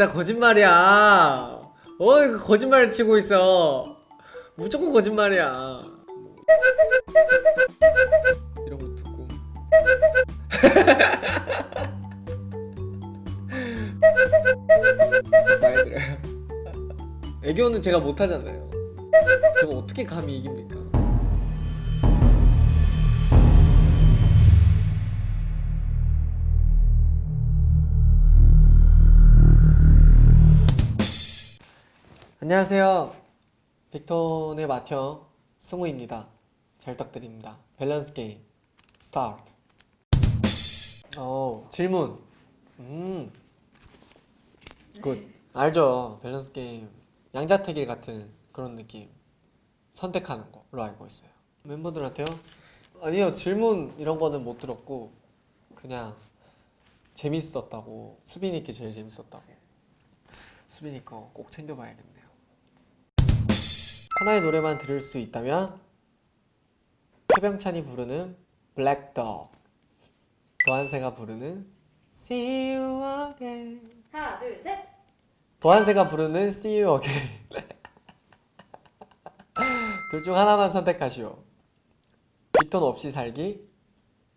그다 거짓말이야. 어 거짓말을 치고 있어. 무조건 거짓말이야. 이런 거 듣고. 애교는 제가 못하잖아요. 그거 어떻게 감히 이깁니까 안녕하세요. 빅톤의 맏형 승우입니다. 잘 부탁드립니다. 밸런스 게임 스타트. 어 질문. 음 good. 알죠. 밸런스 게임 양자택일 같은 그런 느낌. 선택하는 거로 알고 있어요. 멤버들한테요? 아니요 질문 이런 거는 못 들었고 그냥 재밌었다고 수빈이께 제일 재밌었다고. 수빈이 거 꼭 챙겨봐야겠네요 하나의 노래만 들을 수 있다면 최병찬이 부르는 블랙덕 도한세가 부르는 See You Again. 하나, 둘, 셋. 도한세가 부르는 See You Again. 둘 중 하나만 선택하시오. 빅톤 없이 살기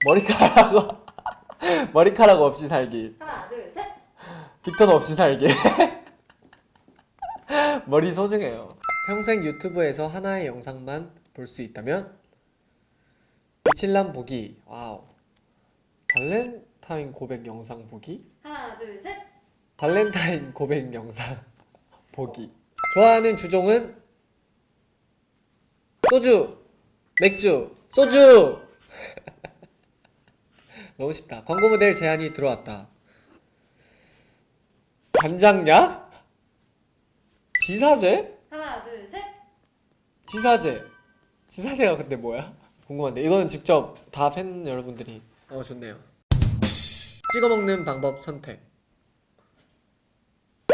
머리카락 머리카락 없이 살기. 하나, 둘, 셋. 빅톤 없이 살기. 머리 소중해요 평생 유튜브에서 하나의 영상만 볼 수 있다면? 미칠남 보기. wow. 발렌타인 고백 영상 보기? 하나, 둘, 셋. 발렌타인 고백 영상 보기. 좋아하는 주종은? 소주. 맥주. 소주. 너무 쉽다. 광고 모델 제안이 들어왔다. 간장약? 지사제? 지사제. 지사제가 근데 뭐야? 궁금한데. 이거는 직접 다 팬 여러분들이. 어 좋네요. 찍어 먹는 방법 선택.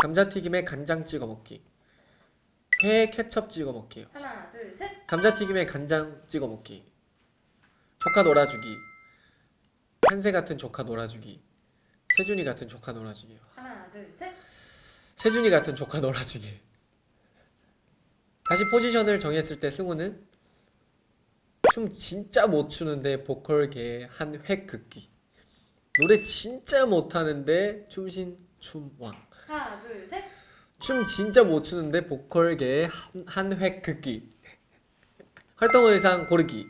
감자튀김에 간장 찍어 먹기. 회에 케첩 찍어 먹기 하나, 둘, 셋. 감자튀김에 간장 찍어 먹기. 조카 놀아주기. 한세 같은 조카 놀아주기. 세준이 같은 조카 놀아주기. 하나, 둘, 셋. 세준이 같은 조카 놀아주기 다시 포지션을 정했을 때 승우는 춤 진짜 못 추는데 보컬계의 한획 긋기. 노래 진짜 못하는데 춤신 춤왕. 하나, 둘, 셋. 춤 진짜 못 추는데 보컬계의 한획 긋기. 활동 의상 고르기.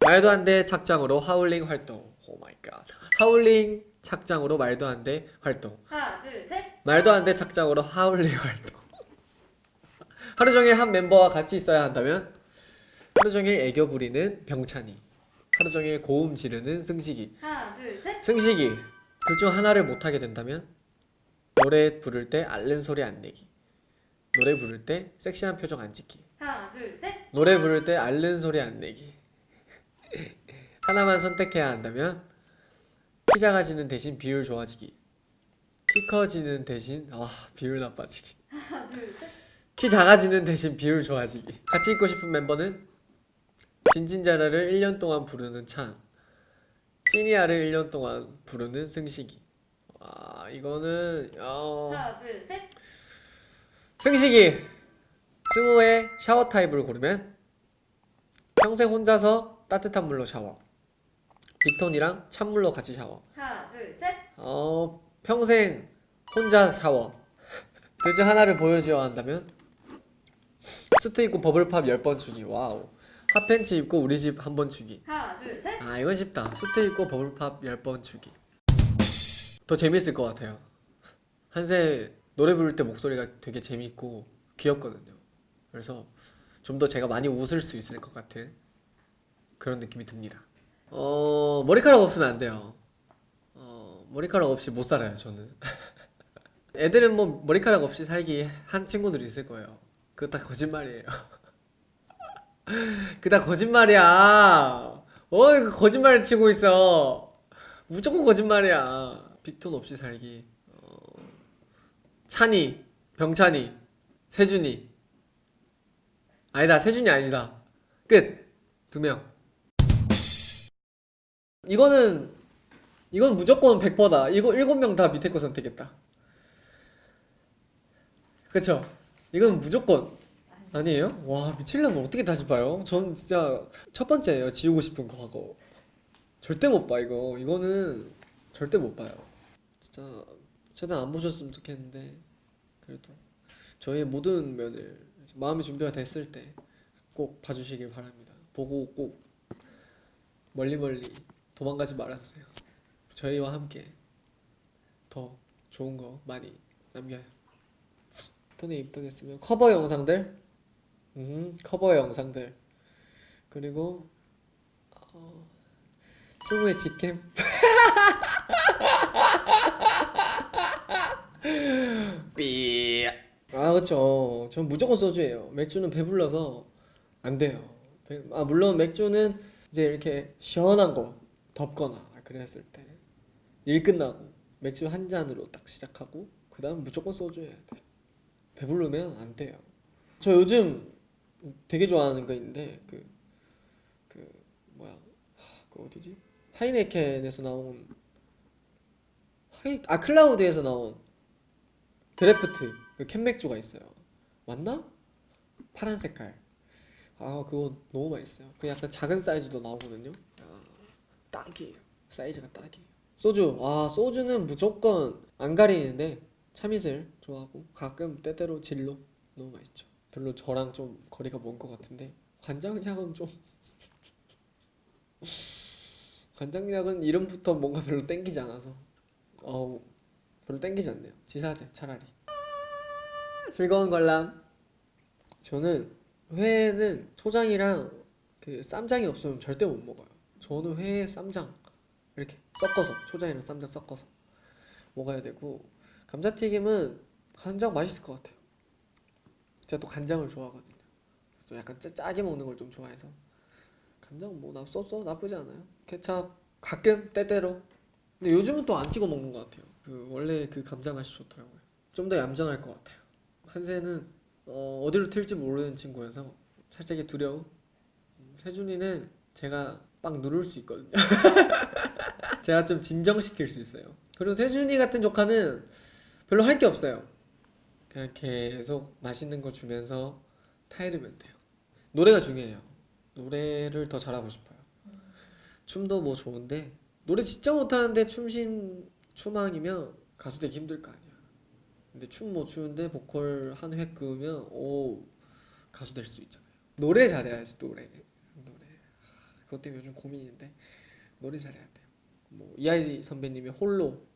말도 안 돼 착장으로 하울링 활동. oh my god 하울링 착장으로 말도 안 돼 활동. 하나, 둘, 셋. 말도 안 돼 착장으로 하울링 활동 하루 종일 한 멤버와 같이 있어야 한다면 하루 종일 애교 부리는 병찬이 하루 종일 고음 지르는 승식이 하나, 둘, 셋. 승식이 둘 중 하나를 못하게 된다면 노래 부를 때 앓는 소리 안 내기 노래 부를 때 섹시한 표정 안 짓기 하나, 둘, 셋. 노래 부를 때 앓는 소리 안 내기 하나만 선택해야 한다면 키 작아지는 대신 비율 좋아지기 키 커지는 대신 아 비율 나빠지기 하나, 둘, 셋. 키 작아지는 대신 비율 좋아지기. 같이 있고 싶은 멤버는 진진자라를 1년 동안 부르는 찬 찐이야를 1년 동안 부르는 승식이. 와 이거는 어... 하나, 둘, 셋. 승식이! 승우의 샤워 타입을 고르면 평생 혼자서 따뜻한 물로 샤워. 빅톤이랑 찬물로 같이 샤워. 하나, 둘, 셋. 어 평생 혼자 샤워. 둘 중 하나를 보여줘야 한다면 수트 입고 Bubble Pop 10번 추기 wow. 핫팬츠 입고 우리 집 한 번 추기. 하나, 둘, 셋. 아 이건 쉽다. 수트 입고 버블팝 10번 추기. 더 재밌을 것 같아요. 한세 노래 부를 때 목소리가 되게 재밌고 귀엽거든요. 그래서 좀 더 제가 많이 웃을 수 있을 것 같은 그런 느낌이 듭니다. 어 머리카락 없으면 안 돼요. 어 머리카락 없이 못 살아요 저는. 애들은 뭐 머리카락 없이 살기 한 친구들이 있을 거예요 그거 다 거짓말이에요. 그거 다 거짓말이야. 어 이거 거짓말을 치고 있어. 무조건 거짓말이야. 빅톤 없이 살기. 어... 찬이 병찬이 세준이. 아니다 세준이 아니다. 끝. 두 명. 이거는 이건 무조건 100%다. 이거 일곱 명다 밑에 거 선택했다. 그쵸? 이건 무조건 아니에요? 와 미칠려면 어떻게 다시 봐요? 전 진짜 첫 번째예요 지우고 싶은 과거 절대 못 봐 이거. 이거는 절대 못 봐요. 진짜 최대한 안 보셨으면 좋겠는데 그래도. 저의 모든 면을 마음의 준비가 됐을 때 꼭 봐주시길 바랍니다. 보고 꼭 멀리 멀리 도망가지 말아주세요. 저희와 함께 더 좋은 거 많이 남겨요 인터넷 입덕했으면 커버 영상들? 음 커버 영상들. 그리고 어, 승우의 직캠? 삐. 아 그쵸. 전 무조건 소주예요. 맥주는 배불러서 안 돼요. 배- 아 물론 맥주는 이제 이렇게 시원한 거 덥거나 그랬을 때 일 끝나고 맥주 한 잔으로 딱 시작하고 그 다음 무조건 소주 해야 돼 배부르면 안 돼요 저 요즘 되게 좋아하는 거 있는데 그 그 뭐야 하, 그 어디지 하이네켄에서 나온 하이 아 클라우드에서 나온 드래프트 그 캔맥주가 있어요. 맞나? 파란 색깔. 아 그거 너무 맛있어요. 그 약간 작은 사이즈도 나오거든요. 아, 딱이에요. 사이즈가 딱이에요. 소주. 아 소주는 무조건 안 가리는데 참이슬 좋아하고 가끔 때때로 진로 너무 맛있죠. 별로 저랑 좀 거리가 먼 것 같은데 관장약은 좀 관장약은 이름부터 뭔가 별로 땡기지 않아서 어우 별로 땡기지 않네요. 지사제 차라리. 즐거운 관람. 저는 회는 초장이랑 그 쌈장이 없으면 절대 못 먹어요. 저는 회에 쌈장 이렇게 섞어서 초장이랑 쌈장 섞어서 먹어야 되고 감자튀김은 간장 맛있을 것 같아요. 제가 또 간장을 좋아하거든요. 좀 약간 짜, 짜게 먹는 걸 좀 좋아해서 간장 뭐나 써써 나쁘지 않아요. 케찹 가끔 때때로 근데 요즘은 또 안 찍어 먹는 것 같아요. 그 원래 그 감자 맛이 좋더라고요. 좀 더 얌전할 것 같아요. 한세는 어, 어디로 튈지 모르는 친구여서 살짝의 두려움. 음, 세준이는 제가 빡 누를 수 있거든요. 제가 좀 진정시킬 수 있어요. 그리고 세준이 같은 조카는 별로 할 게 없어요. 그냥 계속 맛있는 거 주면서 타이르면 돼요. 노래가 중요해요. 노래를 더 잘하고 싶어요. 춤도 뭐 좋은데 노래 진짜 못하는데 춤신 추망이면 가수 되기 힘들 거 아니야. 근데 춤 못 추는데 보컬 한 획 그으면 오 가수 될 수 있잖아요. 노래 잘해야지 노래. 노래. 하, 그것 때문에 요즘 고민인데 노래 잘해야 돼요. 뭐 이하이 선배님의 홀로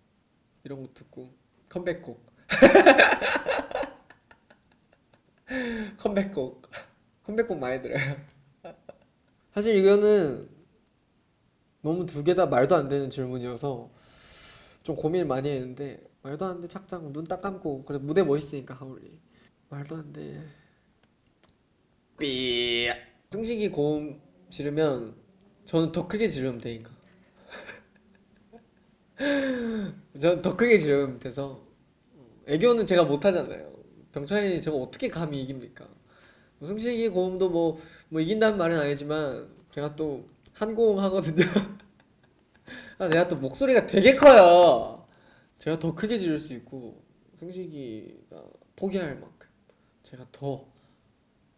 이런 거 듣고 컴백곡. 컴백곡. 컴백곡 많이 들어요. 사실 이거는 너무 두 개 다 말도 안 되는 질문이어서 좀 고민을 많이 했는데 말도 안 돼 착장 눈 딱 감고 그래 무대 멋있으니까 하울리 말도 안돼 삐. 승식이 고음 지르면 저는 더 크게 지르면 되니까 저는 더 크게 지르면 돼서 애교는 제가 못하잖아요. 병찬이 제가 어떻게 감히 이깁니까? 뭐 승식이 고음도 뭐, 뭐 이긴다는 말은 아니지만 제가 또 한 고음 하거든요. 아, 제가 또 목소리가 되게 커요. 제가 더 크게 지를 수 있고 승식이가 포기할 만큼 제가 더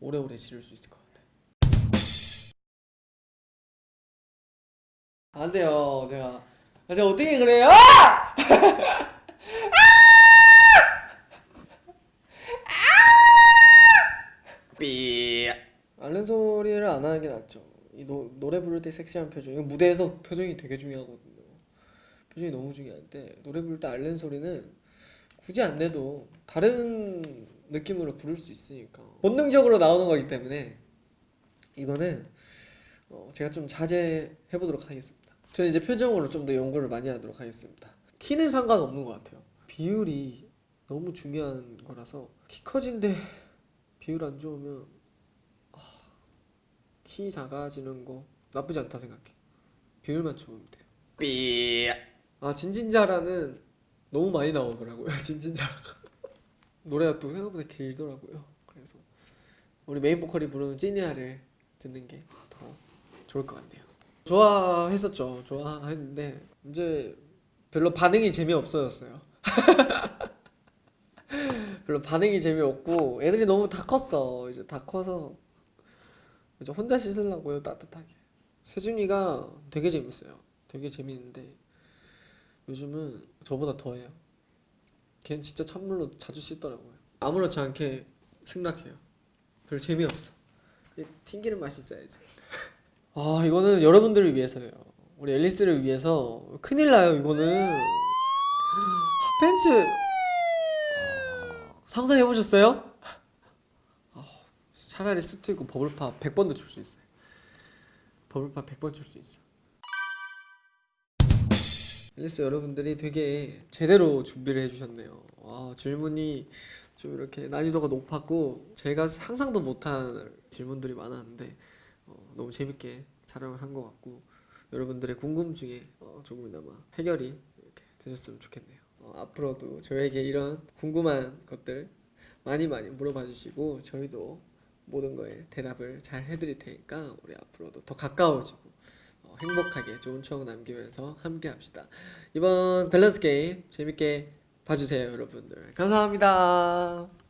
오래오래 지를 수 있을 것 같아요. 안 돼요. 제가 아, 제가 어떻게 그래요? 삐. 앓는 소리를 안 하는 게 낫죠. 이 노, 노래 부를 때 섹시한 표정. 이거 무대에서 표정이 되게 중요하거든요. 표정이 너무 중요한데 노래 부를 때 앓는 소리는 굳이 안 내도 다른 느낌으로 부를 수 있으니까 본능적으로 나오는 거기 때문에 이거는 어, 제가 좀 자제해 보도록 하겠습니다. 저는 이제 표정으로 좀 더 연구를 많이 하도록 하겠습니다. 키는 상관없는 것 같아요. 비율이 너무 중요한 거라서 키 커진데 비율 안 좋으면 키 작아지는 거 나쁘지 않다 생각해. 비율만 좋으면 돼요. 삐. 아 진진자라는 너무 많이 나오더라고요. 진진자라가 노래가 또 생각보다 길더라고요. 그래서 우리 메인 보컬이 부르는 찐이야를 듣는 게 더 좋을 것 같네요. 좋아했었죠. 좋아했는데 이제 별로 반응이 재미없어졌어요. 별로 반응이 재미없고 애들이 너무 다 컸어. 이제 다 커서 이제 혼자 씻으려고요 따뜻하게. 세준이가 되게 재밌어요. 되게 재밌는데 요즘은 저보다 더해요. 걔는 진짜 찬물로 자주 씻더라고요. 아무렇지 않게 승낙해요. 별 재미없어. 이 튕기는 맛이 있어야지 아 이거는 여러분들을 위해서예요 우리 앨리스를 위해서 큰일 나요 이거는 핫팬츠 상상해 보셨어요? 아, 차라리 수트 입고 버블팝 100번도 줄수 있어요. 버블팝 100번 줄수 있어. 앨리스 여러분들이 되게 제대로 준비를 해주셨네요. 아, 질문이 좀 이렇게 난이도가 높았고 제가 상상도 못한 질문들이 많았는데 어, 너무 재밌게 촬영을 한것 같고 여러분들의 궁금증에 어, 조금이나마 해결이 이렇게 되셨으면 좋겠네요. 어, 앞으로도 저에게 이런 궁금한 것들 많이 많이 물어봐 주시고 저희도 모든 거에 대답을 잘 해드릴 테니까 우리 앞으로도 더 가까워지고 어, 행복하게 좋은 추억 남기면서 함께 합시다. 이번 밸런스 게임 재밌게 봐주세요, 여러분들. 감사합니다.